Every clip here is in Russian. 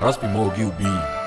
Hasbi Mogi Beans.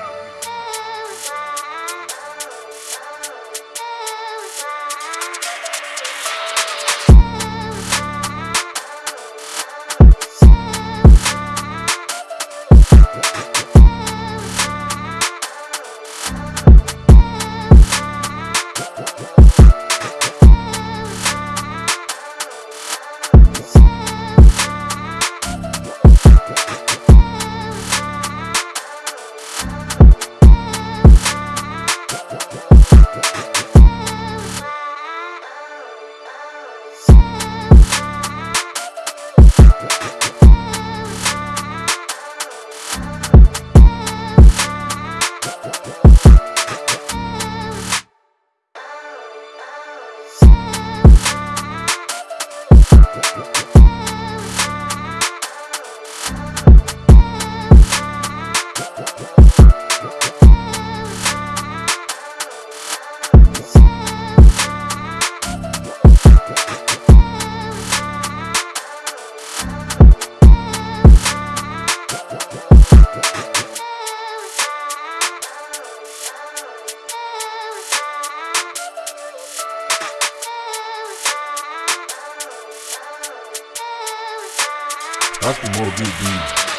QB. Raspimo QB.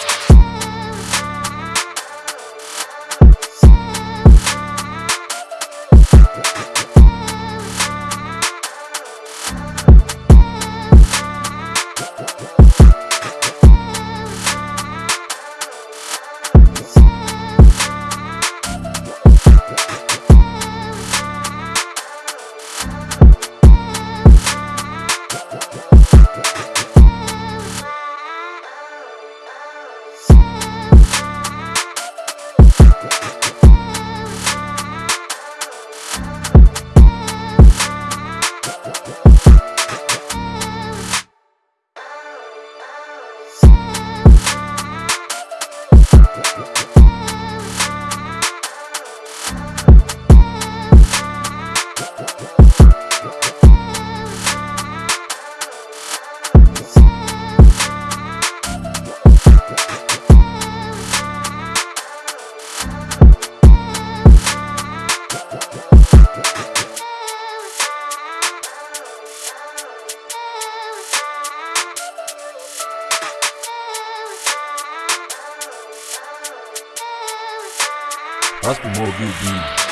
Raspimo QB.